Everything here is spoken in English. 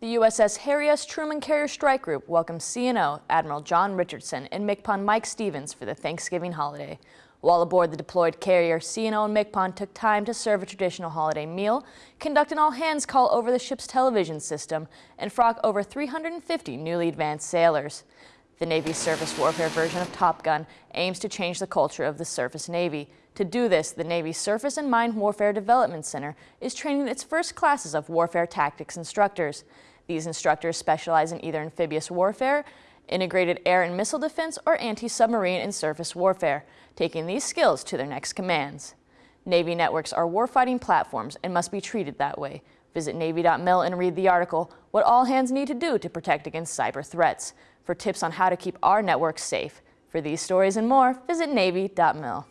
The USS Harry S. Truman Carrier Strike Group welcomes CNO Admiral John Richardson and MCPON Mike Stevens for the Thanksgiving holiday. While aboard the deployed carrier, CNO and MCPON took time to serve a traditional holiday meal, conduct an all-hands call over the ship's television system, and frock over 350 newly advanced sailors. The Navy's surface warfare version of Top Gun aims to change the culture of the surface Navy. To do this, the Navy's Surface and Mine Warfare Development Center is training its first classes of warfare tactics instructors. These instructors specialize in either amphibious warfare, integrated air and missile defense, or anti-submarine and surface warfare, taking these skills to their next commands. Navy networks are warfighting platforms and must be treated that way. Visit Navy.mil and read the article, What All Hands Need to Do to Protect Against Cyber Threats, for tips on how to keep our networks safe. For these stories and more, visit Navy.mil.